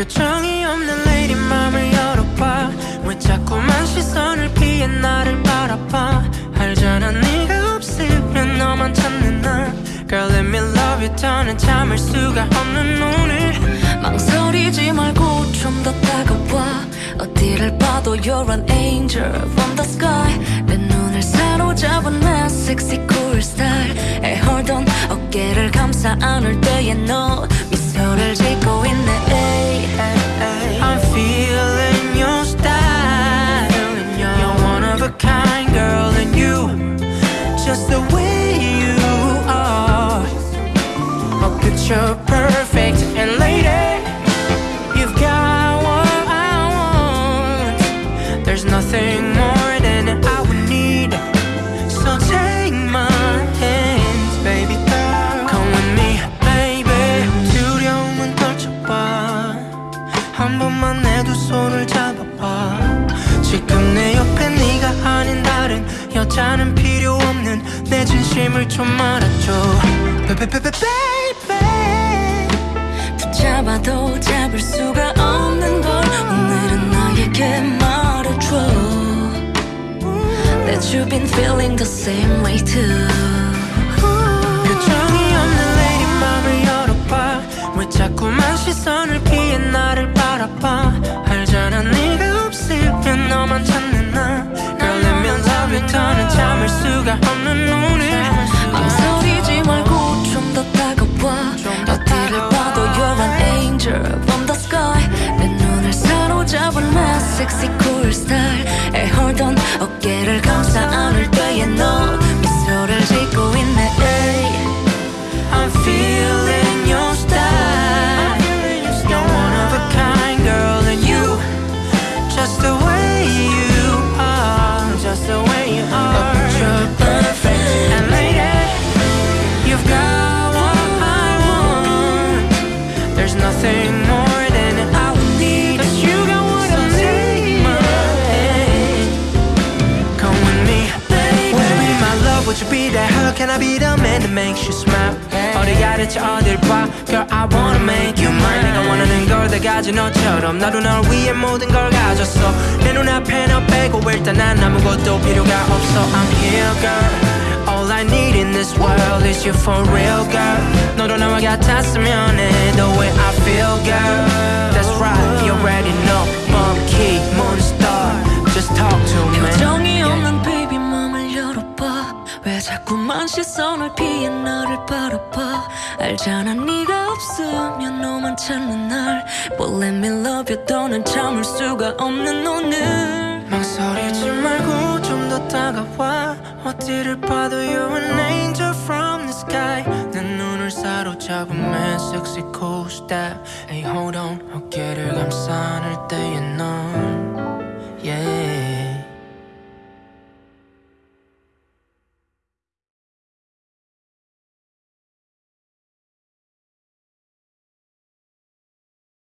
표정이 없는 lady 맘을 열어봐. 왜 자꾸만 시선을 피해 나를 바라봐. 알잖아 네가 없으면 너만 찾는 날 Girl let me love you. 더는 참을 수가 없는 오늘. 망설이지 말고 좀 더 다가와. 어디를 봐도 you're an angel from the sky. 내 눈을 사로잡은 나 sexy cool style. 애홀던 어깨를 감싸 안을 때의 너 I'm feeling your style, you're one of a kind, girl, and you just the way you are. A picture perfect and lady, you've got what I want. There's nothing. 한 번만 내 두 손을 잡아봐. 지금 내 옆에 네가 아닌 다른 여자는 필요 없는 내 진심을 좀 알아줘. Ba ba ba ba Baby 붙잡아도 잡을 수가 없는 걸 오늘은 나에게 말해줘. That you've been feeling the same way too. 표정이 없는 lady 맘을 열어봐. 왜 자꾸만 시선을 피해 나를 바라봐 수가 없는 오늘 망설이지 말고 좀 더 다가와 어디를 봐도 you're an angel from the sky 내 눈을 사로잡은 내 sexy cool hold on 어깨를 감싸 Would you be that hug? Can I be the man that makes you smile? 어디 가릴지 어딜 봐 Girl I wanna make you mine 내가 원하는 걸 다 가진 너처럼 나도 널 위해 모든 걸 가졌어 내 눈앞에 너 빼고 일단 난 아무것도 필요가 없어 I'm here girl All I need in this world is you for real girl 너도 나와 같았으면 해 The way I feel girl That's 왜 자꾸만 시선을 피해 나를 바라봐? 알잖아 네가 없으면 너만 찾는 날. But let me love you 더는 참을 수가 없는 오늘. 망설이지 말고 좀 더 다가와. 어디를 봐도 you're an angel from the sky. 내 눈을 man sexy cool style. Hey hold on. 어깨를 감싸